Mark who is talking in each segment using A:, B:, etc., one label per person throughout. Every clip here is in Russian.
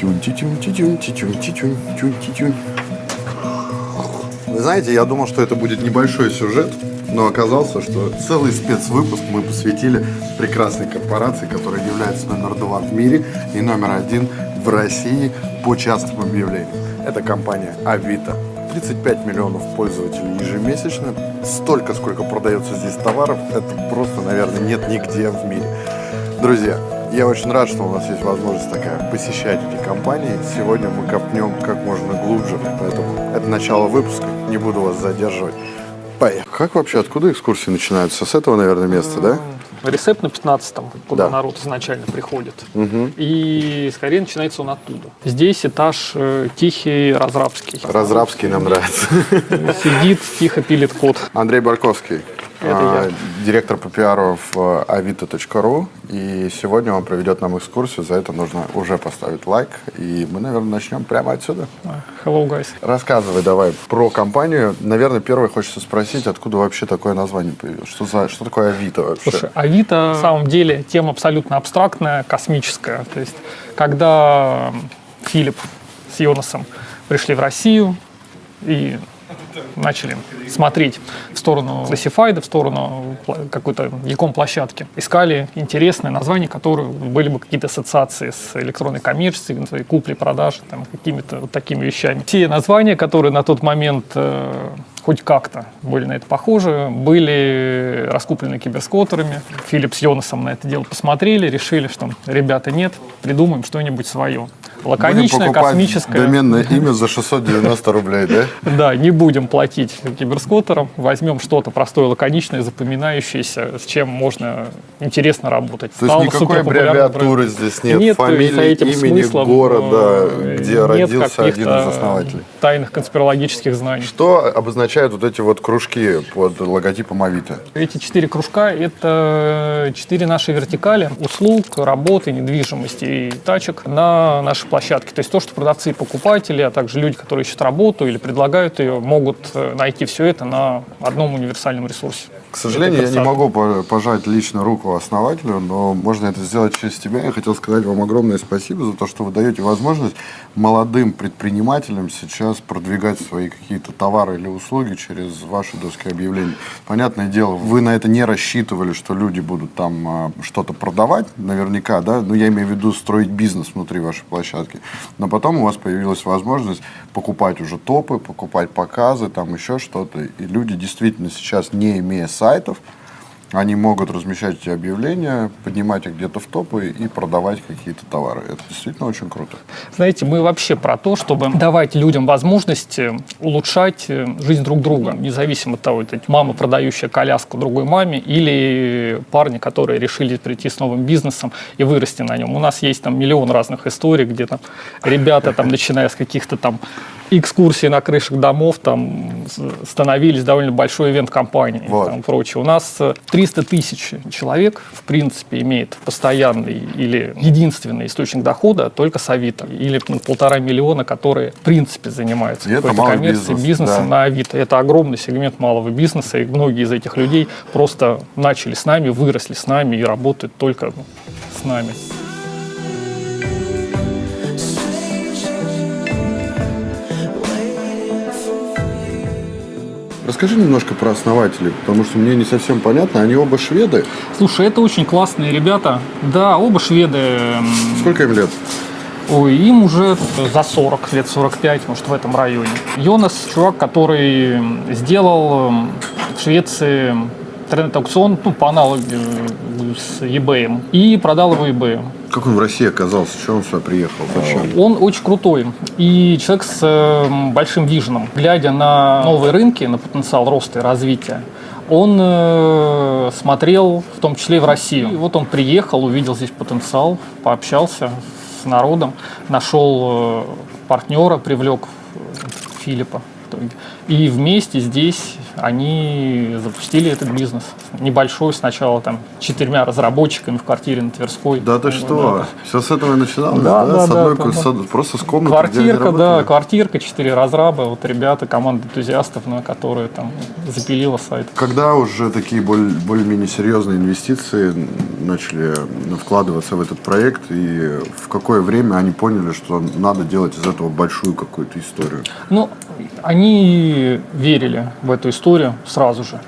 A: Тюнь, тютюнь, тютюнь, тютюнь, тютюнь, тюнь, тютюнь. Вы знаете, я думал, что это будет небольшой сюжет, но оказался, что целый спецвыпуск мы посвятили прекрасной корпорации, которая является номер два в мире и номер один в России по частым объявлениям. Это компания Авито. 35 миллионов пользователей ежемесячно. Столько, сколько продается здесь товаров, это просто, наверное, нет нигде в мире. Друзья, я очень рад, что у нас есть возможность такая посещать эти компании. Сегодня мы копнем как можно глубже, поэтому это начало выпуска. Не буду вас задерживать. Поехали. Как вообще, откуда экскурсии начинаются? С этого, наверное, места, да?
B: Рецепт на 15-м, куда
A: Да.
B: народ изначально приходит. И скорее начинается он оттуда. Здесь этаж э, тихий, разрабский.
A: Разрабский нам нравится.
B: Сидит, тихо пилит код.
A: Андрей Барковский,
B: Это
A: а,
B: я.
A: директор по пиару в avito.ru. И сегодня он проведет нам экскурсию. За это нужно уже поставить лайк. И мы, наверное, начнем прямо отсюда.
B: Hello, guys.
A: Рассказывай давай про компанию. Наверное, первое хочется спросить, откуда вообще такое название появилось? Что, за, что такое Авито вообще?
B: Слушай, Авито на самом деле тема абсолютно абстрактная, космическая. То есть, когда Филипп с Йонасом пришли в Россию и начали смотреть в сторону классифайда, в сторону какой-то яком площадки. Искали интересные названия, которые были бы какие-то ассоциации с электронной коммерцией, куплей, продажей, там, какими-то вот такими вещами. Те названия, которые на тот момент э, хоть как-то были на это похожи, были раскуплены киберскотерами. Филипп с Йонасом на это дело посмотрели, решили, что ребята нет, придумаем что-нибудь свое. Лаконичное, космическое.
A: доменное имя за 690 рублей, да?
B: Да, не будем платить киберскотерам, возьмем что-то простое, лаконичное, запоминающееся, с чем можно интересно работать.
A: То есть никакой аббревиатуры здесь нет, фамилии, имени города,
B: э,
A: где родился один из основателей.
B: Тайных конспирологических знаний.
A: Что обозначают вот эти вот кружки под логотипом Авито?
B: Эти четыре кружка – это четыре наши вертикали услуг, работы, недвижимости и тачек на нашей площадке. То есть то, что продавцы и покупатели, а также люди, которые ищут работу или предлагают ее, могут э, найти все это на одном универсальном ресурсе.
A: К сожалению, я не могу по- пожать лично руку основателю, но можно это сделать через тебя. Я хотел сказать вам огромное спасибо за то, что вы даете возможность молодым предпринимателям сейчас продвигать свои какие-то товары или услуги через ваши доски объявлений. Понятное дело, вы на это не рассчитывали, что люди будут там а, что-то продавать, наверняка, да, но я имею в виду строить бизнес внутри вашей площадки. Но потом у вас появилась возможность покупать уже топы, покупать показы, там еще что-то. И люди действительно сейчас, не имея сайтов, они могут размещать эти объявления, поднимать их где-то в топы и продавать какие-то товары. Это действительно очень круто.
B: Знаете, мы вообще про то, чтобы давать людям возможность э, улучшать э, жизнь друг друга, независимо от того, это мама, продающая коляску другой маме, или парни, которые решили прийти с новым бизнесом и вырасти на нем. У нас есть там миллион разных историй, где там ребята, там, начиная с каких-то там экскурсий на крышах домов, там становились довольно большой ивент-компанией
A: Вот.
B: там, прочее. У нас э, 300 тысяч человек, в принципе, имеет постоянный или единственный источник дохода только с Авито. Или ну, полтора миллиона, которые, в принципе, занимаются какой-то коммерцией,
A: бизнес,
B: бизнесом
A: да.
B: на Авито. Это огромный сегмент малого бизнеса, и многие из этих людей просто начали с нами, выросли с нами и работают только ну, с нами.
A: Расскажи немножко про основателей, потому что мне не совсем понятно. Они оба шведы.
B: Слушай, это очень классные ребята. Да, оба шведы. м,
A: Сколько им лет?
B: Ой, им уже за 40, лет 45, может, в этом районе. Йонас – чувак, который сделал м, в Швеции интернет-аукцион, ну, по аналогии с eBay, и продал его eBay.
A: Как он в России оказался? Что он сюда приехал? Зачем?
B: Он очень крутой и человек с э, большим виженом. Глядя на новые рынки, на потенциал роста и развития, он э, смотрел в том числе и в Россию. И вот он приехал, увидел здесь потенциал, пообщался с народом, нашел э, партнера, привлек э, Филиппа. И вместе здесь они запустили этот бизнес. Небольшой сначала, там, четырьмя разработчиками в квартире на Тверской.
A: Да ты что? Все с этого и начиналось?
B: Да, да,
A: С
B: да,
A: одной,
B: да,
A: с
B: да.
A: просто с комнаты,
B: Квартирка, да, квартирка, четыре разраба, вот ребята, команда энтузиастов, на которые там запилила сайт.
A: Когда уже такие более-менее серьезные инвестиции начали вкладываться в этот проект, и в какое время они поняли, что надо делать из этого большую какую-то историю?
B: Ну, они верили в эту историю сразу же.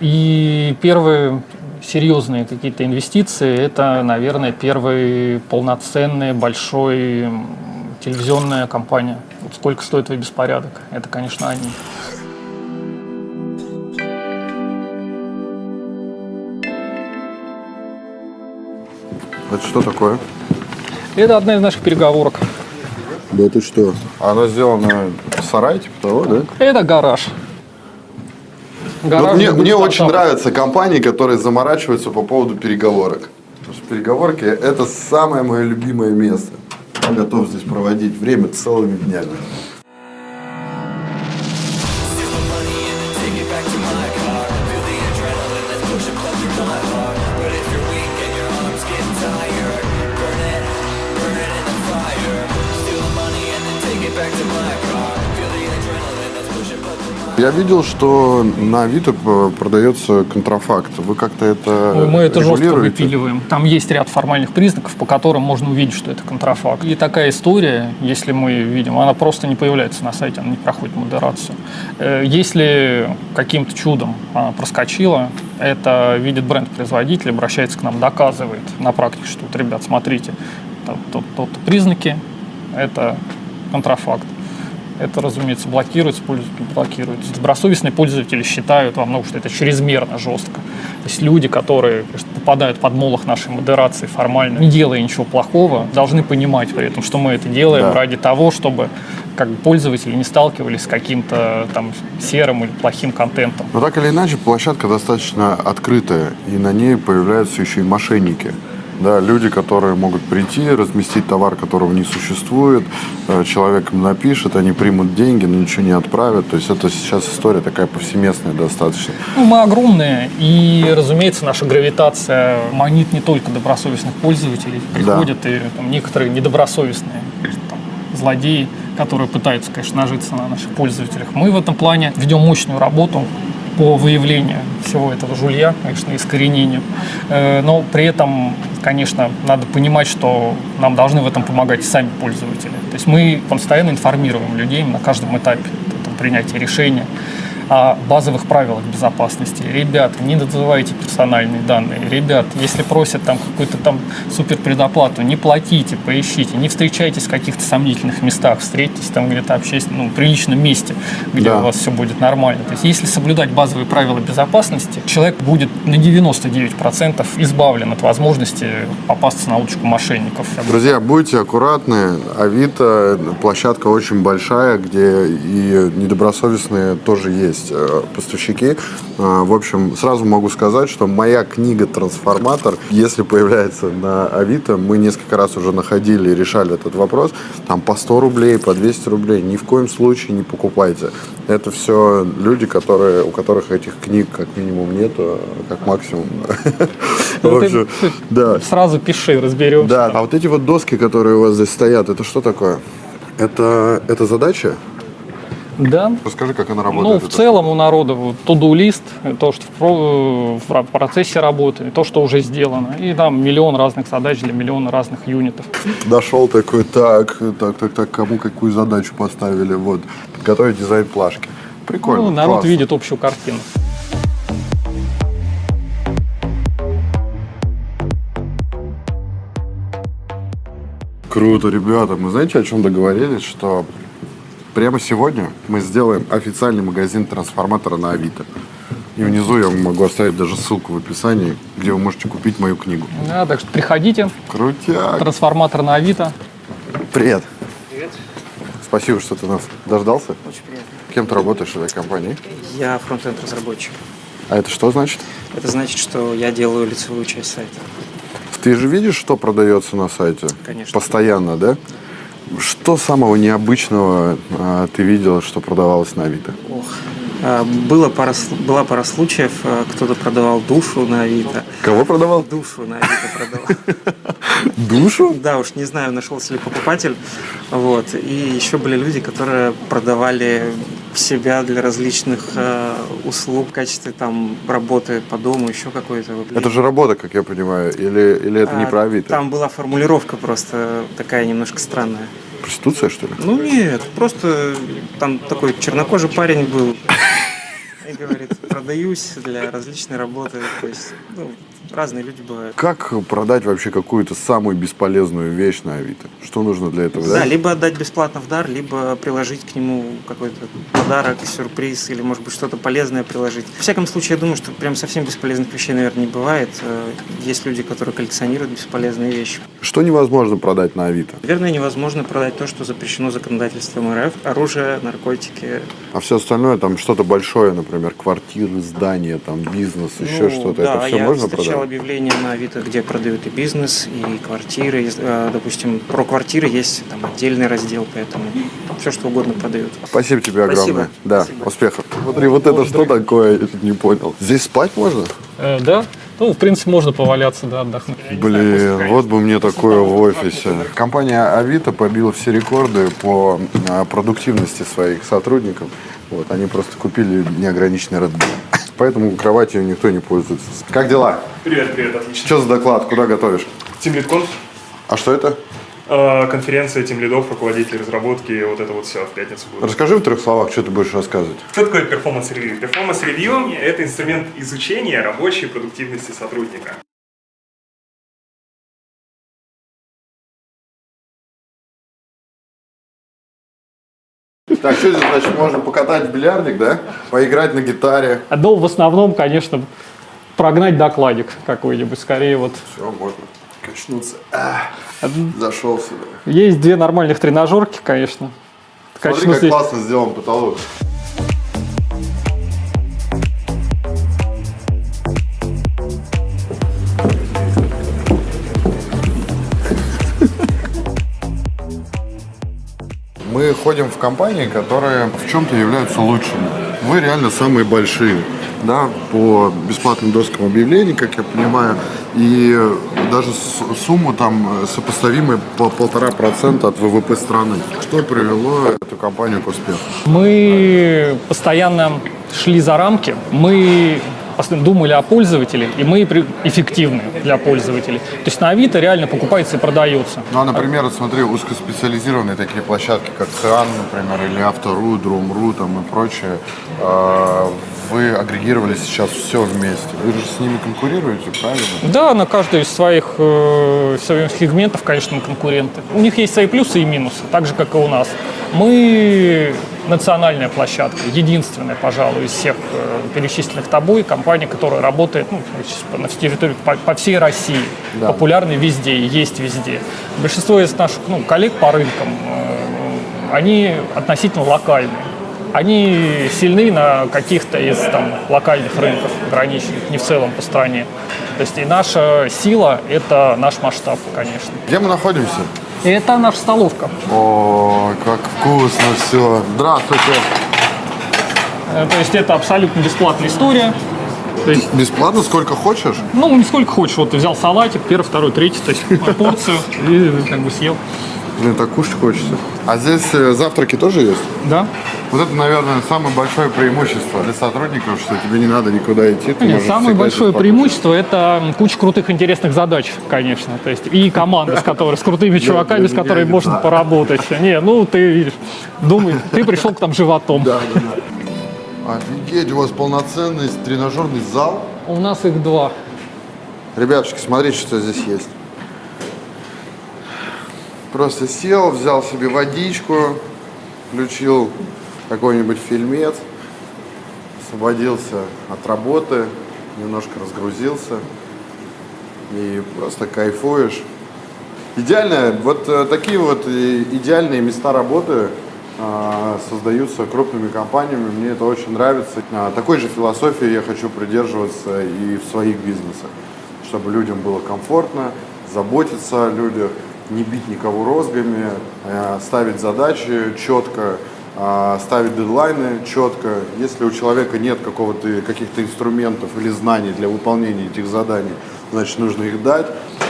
B: И первые серьезные какие-то инвестиции, это, наверное, первый полноценный большой телевизионная компания. Вот сколько стоит твой беспорядок? Это, конечно, они.
A: Это что такое?
B: Это одна из наших переговорок.
A: Да это что? Оно сделано в сарае, типа того, да?
B: Это гараж.
A: Вот
B: Гараж
A: мне мне очень нравятся компании, которые заморачиваются по поводу переговорок. Потому что переговорки – это самое мое любимое место. Я готов здесь проводить время целыми днями. Я видел, что на Авито п- продается контрафакт. Вы как-то это
B: Ну, Мы это жестко выпиливаем. Там есть ряд формальных признаков, по которым можно увидеть, что это контрафакт. И такая история, если мы видим, она просто не появляется на сайте, она не проходит модерацию. Э, Если каким-то чудом она проскочила, это видит бренд-производитель, обращается к нам, доказывает на практике, что вот, ребят, смотрите, то- то- то-то признаки, это контрафакт. Это, разумеется, блокируется, пользователь блокируется. Добросовестные пользователи считают во многом, что это чрезмерно жестко. То есть люди, которые конечно, попадают под молох нашей модерации формально, не делая ничего плохого, должны понимать при этом, что мы это делаем
A: Да.
B: ради того, чтобы как бы, пользователи не сталкивались с каким-то там серым или плохим контентом.
A: Но так или иначе, площадка достаточно открытая, и на ней появляются еще и мошенники. Да, люди, которые могут прийти, разместить товар, которого не существует, э, человек им напишет, они примут деньги, но ничего не отправят. То есть это сейчас история такая повсеместная достаточно.
B: Ну, мы огромные, и, разумеется, наша гравитация манит не только добросовестных пользователей. Приходят и там, некоторые недобросовестные там, злодеи, которые пытаются, конечно, нажиться на наших пользователях. Мы в этом плане ведем мощную работу по выявлению всего этого жулья, конечно, искоренению. Э, Но при этом, конечно, надо понимать, что нам должны в этом помогать сами пользователи. То есть мы постоянно информируем людей на каждом этапе принятия решения о базовых правилах безопасности. Ребята, не называйте персональные данные. Ребят, если просят там какую-то там супер предоплату, не платите, поищите, не встречайтесь в каких-то сомнительных местах, встретитесь там где-то общественно, ну, приличном месте, где
A: Да.
B: у вас все будет нормально. То есть если соблюдать базовые правила безопасности, человек будет на 99% избавлен от возможности попасться на удочку мошенников.
A: Друзья, будьте аккуратны. Авито площадка очень большая, где и недобросовестные тоже есть э, поставщики. Э, В общем, сразу могу сказать, что моя книга «Трансформатор», если появляется на Авито, мы несколько раз уже находили и решали этот вопрос, там по 100 рублей, по 200 рублей, ни в коем случае не покупайте. Это все люди, которые, у которых этих книг как минимум нету, как максимум. В общем, да.
B: Сразу пиши, разберемся.
A: Да, а вот эти вот доски, которые у вас здесь стоят, это что такое? Это, это задача?
B: Да.
A: Расскажи, как она
B: Ну,
A: работает.
B: в
A: эта
B: целом у народа вот to-do лист, то, что в, в процессе работы, то, что уже сделано. И там миллион разных задач для миллиона разных юнитов.
A: Дошел такой, так, так, так, так, кому какую задачу поставили, вот, подготовить дизайн плашки. Прикольно,
B: Ну, народ
A: классно.
B: видит общую картину.
A: Круто, ребята. Мы знаете, о чем договорились? Что прямо сегодня мы сделаем официальный магазин трансформатора на Авито. И внизу я могу оставить даже ссылку в описании, где вы можете купить мою книгу.
B: Да, так что приходите,
A: Крутяк.
B: трансформатор на Авито.
A: Привет.
C: Привет,
A: Спасибо, что ты нас дождался.
C: очень приятно.
A: Кем ты работаешь в этой компании?
C: Я фронтенд разработчик.
A: А это что значит?
C: Это значит, что я делаю лицевую часть сайта.
A: Ты же видишь, что продается на сайте?
C: Конечно.
A: Постоянно, да? Что самого необычного а, ты видел, что продавалось на Авито?
C: Ох, А, Было пара, была пара случаев, а, кто-то продавал душу на Авито.
A: Кого продавал?
C: Душу на Авито продавал.
A: Душу?
C: Да, уж не знаю, нашелся ли покупатель. Вот. И еще были люди, которые продавали себя для различных э, услуг в качестве там работы по дому, еще какой-то.
A: Это же работа, как я понимаю, или, или это не
C: А,
A: про Авито?
C: Там была формулировка просто такая немножко странная.
A: Проституция, что ли?
C: Ну нет, просто там такой чернокожий парень был. И говорит, продаюсь для различной работы. То есть, ну, разные люди бывают.
A: Как продать вообще какую-то самую бесполезную вещь на Авито? Что нужно для этого?
C: Да, либо отдать бесплатно в дар, либо приложить к нему какой-то подарок, сюрприз, или, может быть, что-то полезное приложить. В всяком случае, я думаю, что прям совсем бесполезных вещей, наверное, не бывает. Э, Есть люди, которые коллекционируют бесполезные вещи.
A: Что невозможно продать на Авито?
C: Наверное, невозможно продать то, что запрещено законодательством РФ. Оружие, наркотики.
A: А все остальное, там что-то большое, например, квартиры, здания, там бизнес, еще
C: Ну,
A: что-то,
C: да,
A: это все можно
C: встречал
A: продать?
C: объявления на Авито, где продают и бизнес, и квартиры. Э, Допустим, про квартиры есть там отдельный раздел, поэтому все, что угодно продают.
A: Спасибо тебе огромное.
C: Спасибо.
A: Да,
C: Спасибо.
A: успехов. Смотри, вот это что такое, я не понял. Здесь спать можно?
B: Э, да, ну, в принципе, можно поваляться, да, отдохнуть.
A: Блин, вот бы мне такое в офисе. Компания Авито побила все рекорды по а, продуктивности своих сотрудников. Вот, они просто купили неограниченный Red Bull. Поэтому кроватью никто не пользуется. Как дела?
D: Привет, привет, отлично.
A: Что за доклад? Куда готовишь?
D: TeamLead.conf,
A: А что это?
D: э, конференция тимлидов, руководителей разработки, вот это вот все в пятницу будет.
A: Расскажи в трех словах, что ты будешь рассказывать.
D: Что такое performance review? Performance review – это инструмент изучения рабочей продуктивности сотрудника.
A: Так, что здесь, значит, можно покатать в бильярдик, да? Поиграть на гитаре.
B: Ну, в основном, конечно, прогнать докладик какой-нибудь, скорее вот.
A: Все, можно качнуться. А, зашел сюда.
B: Есть две нормальных тренажерки, конечно.
A: Смотри,
B: Качну
A: как
B: здесь.
A: классно сделан потолок. Мы ходим в компании, которые в чем-то являются лучшими. Вы реально самые большие, да, по бесплатным доскам объявлений, как я понимаю, и даже сумму там сопоставимой по полтора процента от ВВП страны. Что привело эту компанию к успеху?
B: Мы постоянно шли за рамки, мы думали о пользователе, и мы эффективны для пользователей. То есть на Авито реально покупается и продается.
A: Ну, а, например, вот смотри, узкоспециализированные такие площадки, как Циан, например, или Автору, Друм.ру там и прочее, э, вы агрегировали сейчас все вместе. Вы же с ними конкурируете, правильно?
B: Да, на каждый из своих, э, своих сегментов, конечно, мы конкуренты. У них есть свои плюсы и минусы, так же, как и у нас. Мы национальная площадка, единственная, пожалуй, из всех э, перечисленных тобой компания, которая работает ну, на территории по, по всей России,
A: Да.
B: популярны везде, и есть везде. Большинство из наших ну, коллег по рынкам, э, они относительно локальные. Они сильны на каких-то из там, локальных рынков, ограниченных, не в целом по стране. То есть и наша сила – это наш масштаб, конечно.
A: Где мы находимся?
B: Это наша столовка.
A: О, как вкусно все. Здравствуйте.
B: Э, То есть это абсолютно бесплатная история. То есть,
A: Бесплатно, сколько хочешь?
B: ну, не сколько хочешь. Вот ты взял салатик, первый, второй, третий, то есть порцию и как бы съел.
A: Блин, так кушать хочется. А здесь э, завтраки тоже есть?
B: Да?
A: Вот это, наверное, самое большое преимущество для сотрудников, что тебе не надо никуда идти. ты
B: Нет, самое большое преимущество это куча крутых интересных задач, конечно. То есть и команда, с которой, с крутыми чуваками, с которыми можно поработать. Не, ну ты видишь, думай, ты пришел к там животом.
A: Да, да, да. Офигеть, у вас полноценный тренажерный зал.
B: У нас их два.
A: Ребятушки, смотрите, что здесь есть. Просто сел, взял себе водичку, включил какой-нибудь фильмец, освободился от работы, немножко разгрузился и просто кайфуешь. Идеально, вот э, такие вот э, идеальные места работы а, создаются крупными компаниями, мне это очень нравится. А, Такой же философии я хочу придерживаться и в своих бизнесах, чтобы людям было комфортно, заботиться о людях, не бить никого розгами, а ставить задачи четко а, ставить дедлайны четко. Если у человека нет какого-то, каких-то инструментов или знаний для выполнения этих заданий, значит, нужно их дать.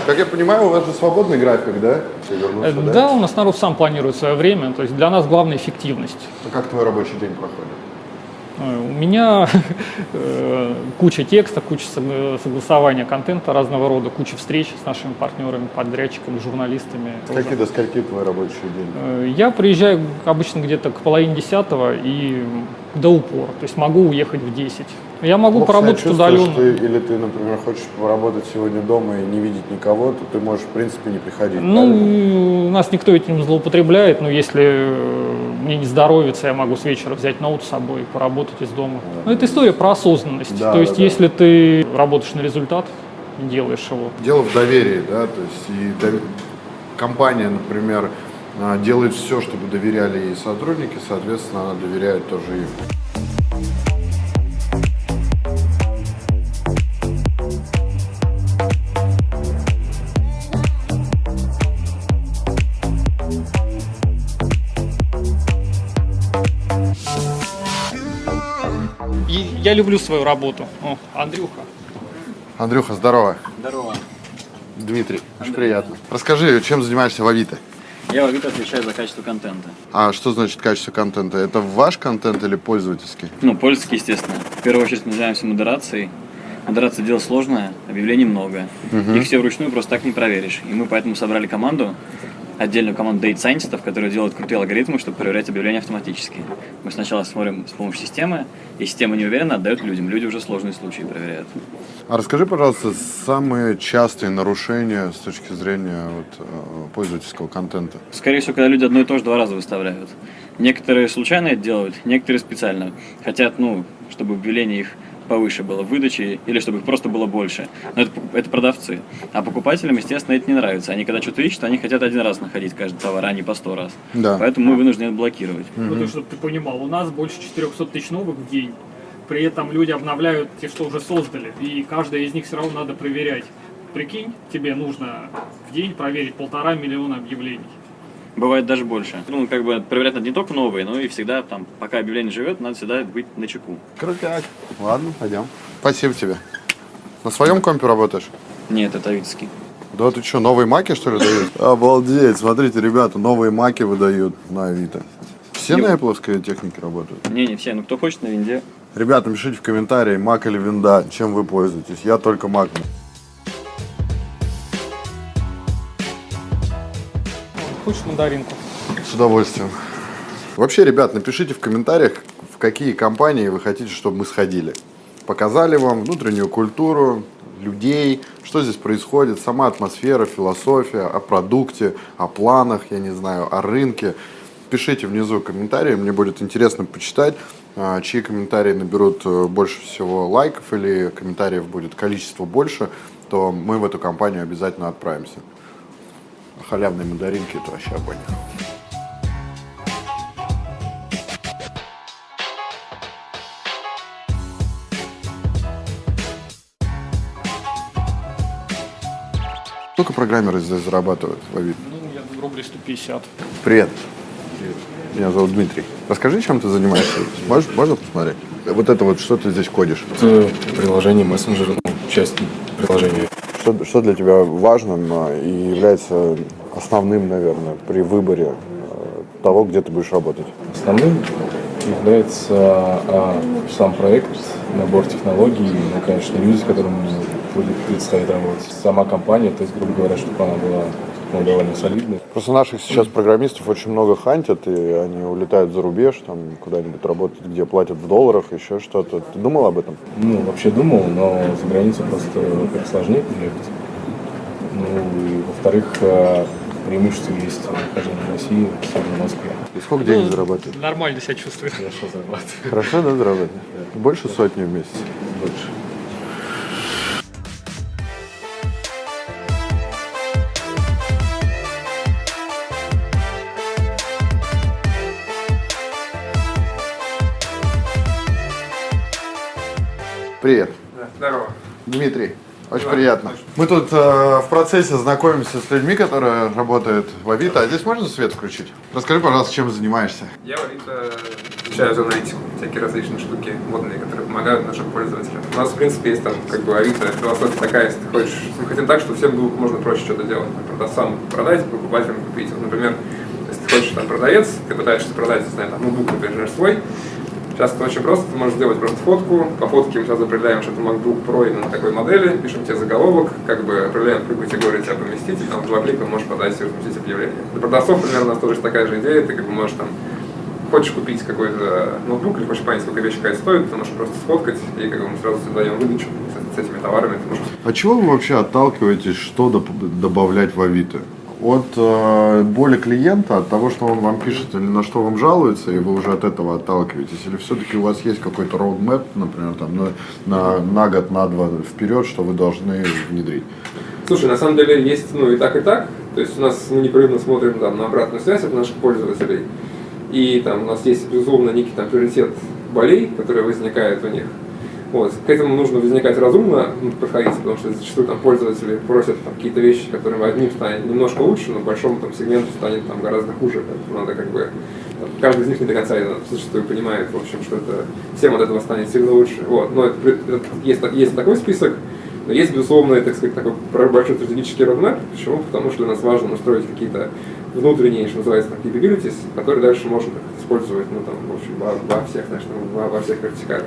A: Как я понимаю, у вас же свободный график, да? Если вернуться,
B: Э, Да, у нас народ сам планирует свое время, то есть для нас главная эффективность.
A: А Как твой рабочий день проходит?
B: Э, У меня э, куча текста, куча сог- согласования контента разного рода, куча встреч с нашими партнерами, подрядчиками, журналистами.
A: Скольки до скольки твой рабочий день?
B: Э, Я приезжаю обычно где-то к половине десятого и до упора, то есть могу уехать в 10. Я могу
A: Плохо
B: поработать удаленно.
A: ты- или ты, например, хочешь поработать сегодня дома и не видеть никого, то ты можешь, в принципе, не приходить. правильно?
B: У нас никто этим злоупотребляет, но если э, мне не здоровится, я могу с вечера взять ноут с собой и поработать из дома. Но это история про осознанность.
A: Да,
B: То есть,
A: да.
B: если ты работаешь на результат, делаешь его,
A: Дело в доверии, да, то есть и дов- компания, например, а, делает все, чтобы доверяли ей сотрудники, соответственно, она доверяет тоже им.
B: я люблю свою работу. О, Андрюха.
A: Андрюха, здорово.
E: Здорово.
A: Дмитрий, очень приятно. Расскажи, чем занимаешься в Авито?
E: Я в Авито отвечаю за качество контента.
A: А что значит качество контента? Это ваш контент или пользовательский?
E: Ну, пользовательский, естественно. В первую очередь мы занимаемся модерацией. Модерация дело сложное, объявлений много. Их все вручную просто так не проверишь. И мы поэтому собрали команду, отдельную команду data сайентистов, которые делают крутые алгоритмы, чтобы проверять объявления автоматически. Мы сначала смотрим с помощью системы, и система не уверена, отдает людям. Люди уже сложные случаи проверяют.
A: А расскажи, пожалуйста, самые частые нарушения с точки зрения вот, э, пользовательского контента.
E: Скорее всего, когда люди одно и то же два раза выставляют. Некоторые случайно это делают, некоторые специально. Хотят, ну, чтобы объявление их повыше было в выдаче, или чтобы их просто было больше. Но это, это продавцы. А покупателям, естественно, это не нравится. Они когда что-то ищут, они хотят один раз находить каждый товар, а не по сто раз.
A: Да.
E: Поэтому мы вынуждены это блокировать.
B: Ну, чтобы ты понимал, у нас больше 400 тысяч новых в день. При этом люди обновляют те, что уже создали. И каждая из них все равно надо проверять. Прикинь, тебе нужно в день проверить полтора миллиона объявлений.
E: Бывает даже больше. Ну, как бы проверять надо не только новые, но и всегда, там, пока объявление живет, надо всегда быть на чеку.
A: Крутяк. Ладно, пойдем. Спасибо тебе. На своем компе работаешь?
E: Нет, это авитовский.
A: Да ты что, новые маки, что ли, дают? Обалдеть, смотрите, ребята, новые маки выдают на Авито. Все на Apple технике работают?
E: Не, не все. Ну, кто хочет на винде,
A: Ребята, пишите в комментарии, мак или винда, чем вы пользуетесь. Я только мак.
B: Хочешь мандаринку?
A: С удовольствием. Вообще, ребят, напишите в комментариях, в какие компании вы хотите, чтобы мы сходили. Показали вам внутреннюю культуру, людей, что здесь происходит, сама атмосфера, философия, о продукте, о планах, я не знаю, о рынке. Пишите внизу комментарии, мне будет интересно почитать, а, чьи комментарии наберут э, больше всего лайков или комментариев будет количество больше, то мы в эту компанию обязательно отправимся. Халявные мандаринки это вообще огонь. Сколько программеры здесь зарабатывают в Авито?
B: Ну, я думаю, рублей 150.
A: Привет. Меня зовут Дмитрий. Расскажи, чем ты занимаешься. Можешь, можно посмотреть? Вот это вот, что ты здесь кодишь?
F: Это приложение мессенджера, ну, часть приложения.
A: Что, что для тебя важным и является основным, наверное, при выборе э, того, где ты будешь работать?
F: Основным является а, сам проект, набор технологий, ну, конечно, люди, которым будет предстоит работать. Сама компания, то есть, грубо говоря, чтобы она была ну, довольно солидной.
A: Просто наших сейчас программистов очень много хантят, и они улетают за рубеж, там куда-нибудь работать, где платят в долларах, еще что-то. Ты думал об этом?
F: Ну, вообще думал, но за границу просто как сложнее приехать. Ну, и во-вторых, а, преимущество есть нахождение в России, особенно в Москве.
A: И сколько денег зарабатываешь?
B: Нормально себя чувствую.
F: Хорошо зарабатываю.
A: Хорошо, да, зарабатываешь? Больше сотни в месяц?
F: Больше.
A: Привет.
G: Здорово.
A: Дмитрий, Очень приятно. Мы тут э, в процессе знакомимся с людьми, которые работают в Авито. А здесь можно свет включить? Расскажи, пожалуйста, чем занимаешься?
G: Я в Авито изучаю аналитику, всякие различные штуки модные, которые помогают нашим пользователям. У нас, в принципе, есть там как бы Авито, философия такая, если ты хочешь, мы хотим так, чтобы всем было можно проще что-то делать. Продавцам продать, покупателям купить. Вот, например, если ты хочешь там продавец, ты пытаешься продать, не знаю, там, ноутбук, например, свой, Сейчас это очень просто, ты можешь сделать просто фотку, по фотке мы сразу определяем, что это MacBook Pro именно такой модели, пишем тебе заголовок, как бы определяем, в какую категорию тебя поместить, и там два клика можешь подать и разместить объявление. Для продавцов, примерно, у нас тоже такая же идея, ты как бы можешь там хочешь купить какой-то ноутбук или хочешь понять, сколько вещь какая стоит, ты можешь просто сфоткать, и как бы мы сразу тебе даем выдачу с, с этими товарами. Можешь...
A: От чего вы вообще отталкиваетесь, что добавлять в Авито? От э, боли клиента, от того, что он вам пишет или на что вам жалуется, и вы уже от этого отталкиваетесь? Или все-таки у вас есть какой-то roadmap, например, там, на, на, на год, на два вперед, что вы должны внедрить?
G: Слушай, на самом деле есть ну и так, и так. То есть у нас мы непрерывно смотрим там, на обратную связь от наших пользователей. И там у нас есть, безусловно, некий там приоритет болей, которые возникают у них. Вот. К этому нужно возникать разумно, подходить, потому что зачастую там пользователи просят там, какие-то вещи, которые одним станет немножко лучше, но большому там, сегменту станет там, гораздо хуже. Надо как бы там, каждый из них не до конца зачастую понимает, в общем, что это всем от этого станет сильно лучше. Вот. Но это, это, есть, есть такой список, но есть, безусловно, так сказать, такой большой стратегический roadmap. Почему? Потому что для нас важно настроить какие-то внутренние, что называется, там, capabilities, которые дальше можно использовать ну, там, в общем, во, во всех, значит, во, во всех вертикалях.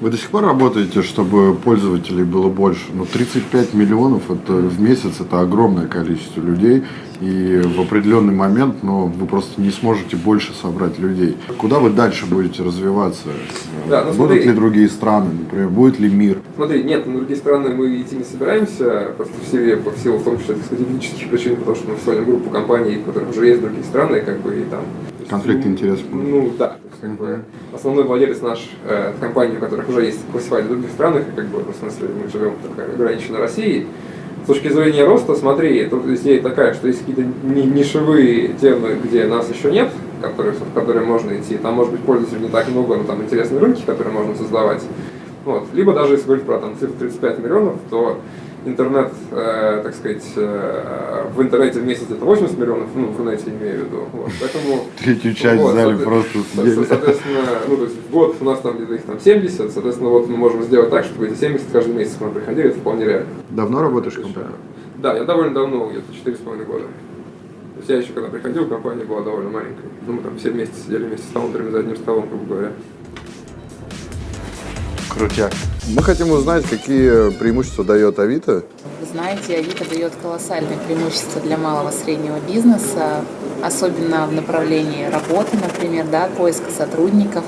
A: Вы до сих пор работаете, чтобы пользователей было больше? Ну, 35 миллионов это в месяц это огромное количество людей. И в определенный момент ну, вы просто не сможете больше собрать людей. Куда вы дальше будете развиваться?
G: Да, ну,
A: Будут
G: смотри.
A: ли другие страны, например, будет ли мир?
G: Смотри, нет, на другие страны мы идти не собираемся, просто в силе, по силу в том числе сказать, технических причин, потому что мы в группу компаний, в которых уже есть другие страны, как бы и там.
A: Конфликт интересов.
G: Ну да, то есть, как бы, основной владелец наш э, компании, у которых уже есть классифайд в других странах, и как бы, ну, в смысле, мы живем так, ограниченно Россией. С точки зрения роста, смотри, тут идея такая, что есть какие-то ни- нишевые темы, где нас еще нет, которые, в которые можно идти. Там может быть пользователей не так много, но там интересные рынки, которые можно создавать. Вот. Либо даже если говорить про там, цифру 35 миллионов, то интернет, э, так сказать, э, в интернете в месяц это 80 миллионов, ну, в интернете имею в виду. Вот. Поэтому
A: Третью часть
G: вот,
A: в зале
G: соответ-
A: просто съели.
G: Соответственно, ну, то есть в год у нас там где-то их там 70, соответственно, вот мы можем сделать так, чтобы эти 70 каждый месяц к нам приходили, это вполне реально.
A: Давно работаешь в компании?
G: Да, я довольно давно, где-то 4,5 года. То есть я еще когда приходил, компания была довольно маленькой. Ну, мы там все вместе сидели вместе с фаундерами за одним столом, грубо говоря.
A: Крутяк. Мы хотим узнать, какие преимущества дает Авито.
H: Вы знаете, Авито дает колоссальные преимущества для малого и среднего бизнеса, особенно в направлении работы, например, да, поиска сотрудников,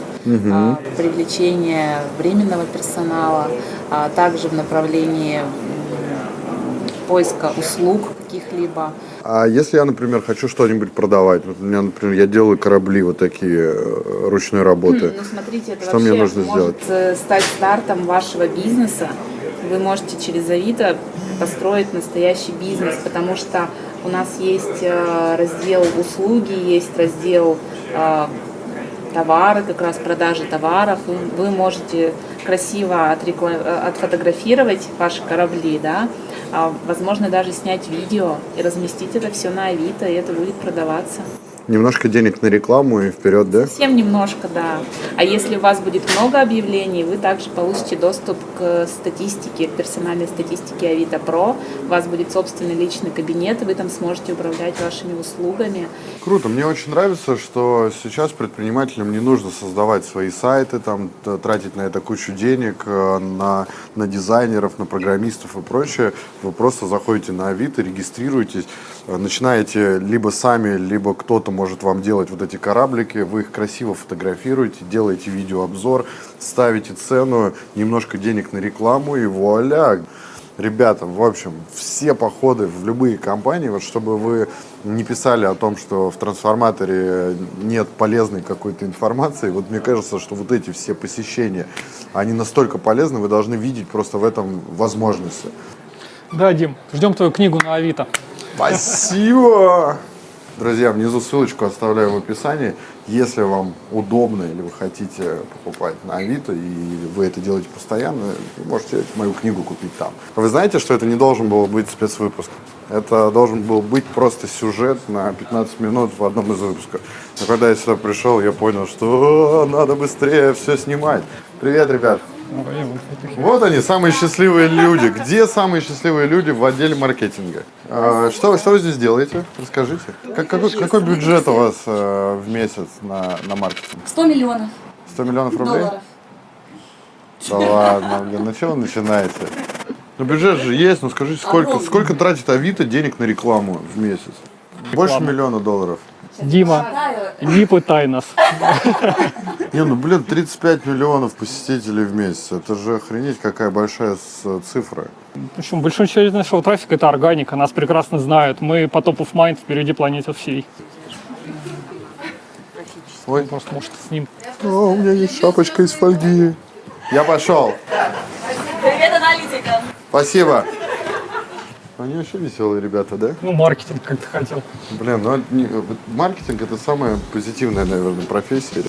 H: а, привлечения временного персонала, а также в направлении поиска услуг каких-либо.
A: А если я, например, хочу что-нибудь продавать, вот у меня, например, я делаю корабли вот такие э, ручной работы.
H: Ну, смотрите, это
A: Что мне нужно
H: может
A: сделать?
H: э, стать стартом вашего бизнеса. Вы можете через Авито построить настоящий бизнес, потому что у нас есть э, раздел услуги, есть раздел товары, как раз продажи товаров. Вы можете красиво э, отфотографировать ваши корабли, да, а, возможно даже снять видео и разместить это все на Авито, и это будет продаваться.
A: Немножко денег на рекламу и вперед, да?
H: Совсем немножко, да. А если у вас будет много объявлений, вы также получите доступ к статистике, к персональной статистике Авито Про. У вас будет собственный личный кабинет, и вы там сможете управлять вашими услугами.
A: Круто. Мне очень нравится, что сейчас предпринимателям не нужно создавать свои сайты, там, тратить на это кучу денег, э, на, на дизайнеров, на программистов и прочее. Вы просто заходите на Авито, регистрируетесь, начинаете либо сами, либо кто-то может вам делать вот эти кораблики, вы их красиво фотографируете, делаете видеообзор, ставите цену, немножко денег на рекламу и вуаля! Ребята, в общем, все походы в любые компании, вот чтобы вы не писали о том, что в трансформаторе нет полезной какой-то информации, вот мне кажется, что вот эти все посещения, они настолько полезны, вы должны видеть просто в этом возможности.
B: Да, Дим, ждем твою книгу на Авито.
A: Спасибо! Друзья, внизу ссылочку оставляю в описании. Если вам удобно или вы хотите покупать на Авито, и вы это делаете постоянно, вы можете мою книгу купить там. Вы знаете, что это не должен был быть спецвыпуск? Это должен был быть просто сюжет на 15 минут в одном из выпусков. Но когда я сюда пришел, я понял, что «О, надо быстрее все снимать. Привет, ребят. Вот они, самые счастливые люди. Где самые счастливые люди в отделе маркетинга? А, что, что вы здесь делаете? Расскажите. Как- какой, какой бюджет у вас э, в месяц на, на маркетинг?
I: 100 миллионов
A: 100 миллионов рублей?
I: долларов.
A: Да ладно, блин, ну чего вы начинаете? Ну бюджет же есть, ну скажите, сколько, сколько тратит Авито денег на рекламу в месяц? Больше миллиона долларов.
B: Дима, не пытай нас.
A: Не, ну блин, 35 миллионов посетителей в месяц. Это же охренеть какая большая с- цифра.
B: В общем, большинство нашего трафика это органика, нас прекрасно знают. Мы по топ of mind впереди планеты всей.
A: Ой,
B: Просто может с ним.
A: О, у меня есть шапочка из фольги. Я пошел.
I: Привет, аналитика.
A: Спасибо. Они вообще веселые ребята, да?
B: Ну, маркетинг, как ты хотел.
A: Блин, ну маркетинг это самая позитивная, наверное, профессия.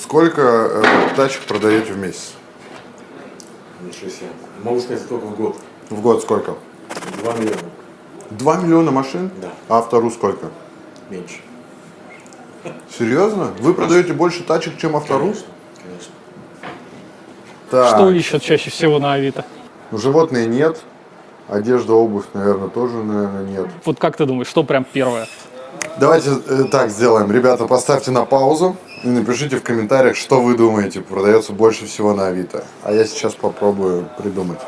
A: Сколько э, тачек продаете в месяц?
J: Ничего себе. Могу сказать только в год.
A: В год сколько?
J: 2 миллиона.
A: 2 миллиона машин?
J: Да.
A: А автору сколько?
J: Меньше.
A: Серьезно? Вы продаете больше тачек, чем автору?
J: Конечно. Конечно.
A: Так.
B: Что ищут чаще всего на Авито?
A: Ну, животные нет. Одежда, обувь, наверное, тоже, наверное, нет.
B: Вот как ты думаешь, что прям первое?
A: Давайте э, так сделаем. Ребята, поставьте на паузу и напишите в комментариях, что вы думаете, продается больше всего на Авито. А я сейчас попробую придумать.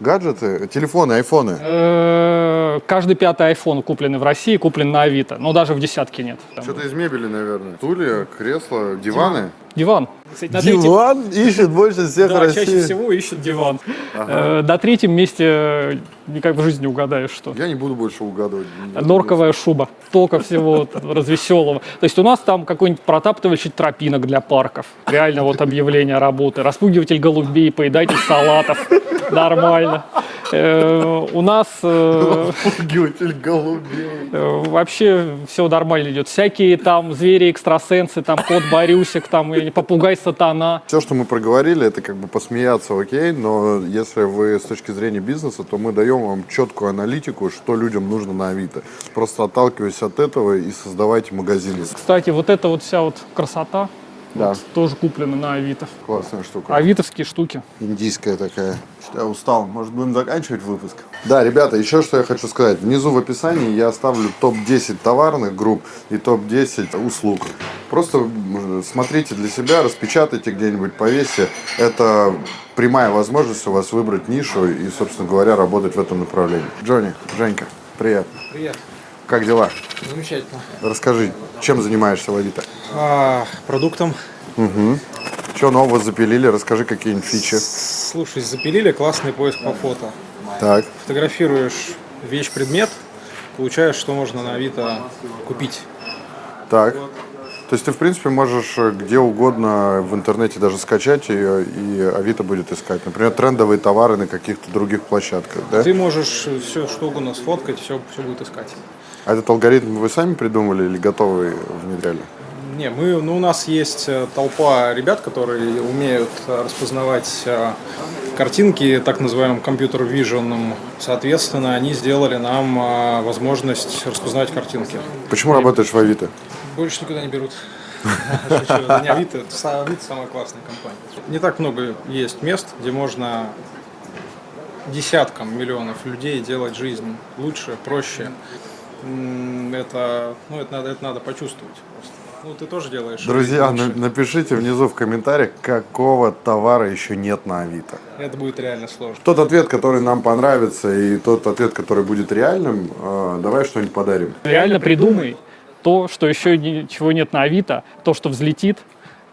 A: Гаджеты, телефоны, айфоны.
B: Э, Каждый пятый iPhone, купленный в России, куплен на Авито. Но даже в десятке нет.
A: Что-то из мебели, наверное. Стулья, кресла, диваны.
B: Диван. Кстати, на третьем-
A: Диван ищет больше всех
B: Да,
A: в
B: чаще
A: России.
B: всего ищут диван. Э, На третьем месте никак в жизни не угадаешь, что.
A: Я не буду больше угадывать.
B: Норковая шуба. Только всего развеселого. То есть у нас там какой-нибудь протаптывающий тропинок для парков. Реально вот объявление работы. Распугиватель голубей, поедатель салатов. Нормально. Э, У нас э,
A: Пугиватель голубей.
B: э, вообще все нормально идет. Всякие там звери-экстрасенсы, там кот Борюсик, там попугай сатана.
A: Все, что мы проговорили, это как бы посмеяться, окей, но если вы с точки зрения бизнеса, то мы даем вам четкую аналитику, что людям нужно на Авито. Просто отталкиваясь от этого и создавайте магазины.
B: Кстати, вот эта вот вся вот красота
A: Да,
B: тоже куплена на Авито.
A: классная штука.
B: Авитовские штуки.
A: Индийская такая. Что-то Я устал. Может, будем заканчивать выпуск? Да, ребята, еще что я хочу сказать. Внизу в описании я оставлю топ-10 товарных групп и топ-10 услуг. Просто смотрите для себя, распечатайте где-нибудь, повесьте. Это прямая возможность у вас выбрать нишу и, собственно говоря, работать в этом направлении. Джонни, Женька, привет.
K: Привет.
A: Как дела?
K: Замечательно.
A: Расскажи, чем занимаешься в Авито?
K: А, продуктом.
A: Что нового запилили? Расскажи какие-нибудь фичи.
K: Слушай, запилили классный поиск по фото.
A: Так,
K: Фотографируешь вещь-предмет, получаешь, что можно на Авито купить.
A: Так. То есть ты, в принципе, можешь э, где угодно в интернете даже скачать ее, и Авито будет искать. Например, трендовые товары на каких-то других площадках, да?
K: Ты можешь все что угодно сфоткать, все, все будет искать.
A: А этот алгоритм вы сами придумали или готовый внедряли?
K: Не, мы, ну, у нас есть э, толпа ребят, которые умеют распознавать э, картинки, так называемым компьютер vision. Соответственно, они сделали нам э, возможность распознавать картинки.
A: Почему работаешь в Авито?
K: Больше никуда не берут. Не Авито самая классная компания. Не так много есть мест, где можно десяткам миллионов людей делать жизнь лучше, проще. Это, ну, это, надо, это надо почувствовать просто. Ну, ты тоже делаешь.
A: Друзья, напишите внизу в комментариях, какого товара еще нет на Авито.
K: Это будет реально сложно.
A: Тот ответ, который нам понравится, и тот ответ, который будет реальным, э, давай что-нибудь подарим.
B: Реально придумай то, что еще ничего нет на Авито, то, что взлетит,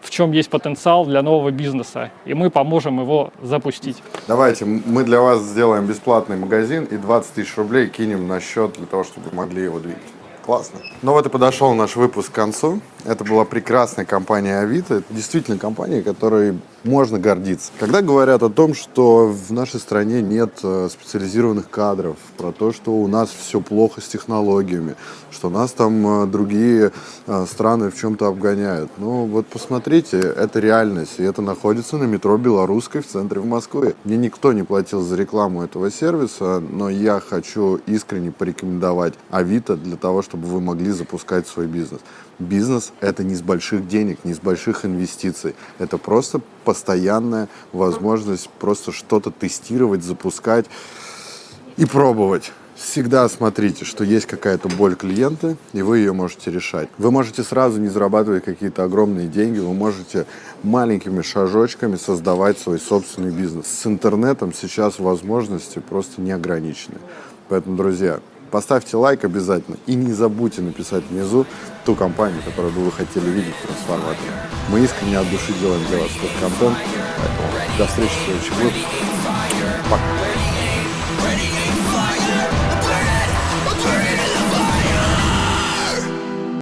B: в чем есть потенциал для нового бизнеса. И мы поможем его запустить.
A: Давайте, мы для вас сделаем бесплатный магазин и 20 тысяч рублей кинем на счет для того, чтобы вы могли его двигать. Классно. Ну вот и подошел наш выпуск к концу. Это была прекрасная компания Авито. Это действительно компания, которой можно гордиться. Когда говорят о том, что в нашей стране нет э, специализированных кадров, про то, что у нас все плохо с технологиями, что нас там э, другие э, страны в чем-то обгоняют. Ну вот посмотрите, это реальность, и это находится на метро Белорусской в центре в Москве. Мне никто не платил за рекламу этого сервиса, но я хочу искренне порекомендовать Авито для того, чтобы вы могли запускать свой бизнес. Бизнес – это не с больших денег, не с больших инвестиций. Это просто постоянная возможность просто что-то тестировать, запускать и пробовать. Всегда смотрите, что есть какая-то боль клиента, и вы ее можете решать. Вы можете сразу не зарабатывать какие-то огромные деньги, вы можете маленькими шажочками создавать свой собственный бизнес. С интернетом сейчас возможности просто не ограничены. Поэтому, друзья, Поставьте лайк обязательно и не забудьте написать внизу ту компанию, которую бы вы хотели видеть в трансформаторе. Мы искренне от души делаем для вас этот контент. Поэтому до встречи в следующем выпуске.